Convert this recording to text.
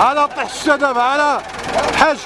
على طيح الشدب على حج.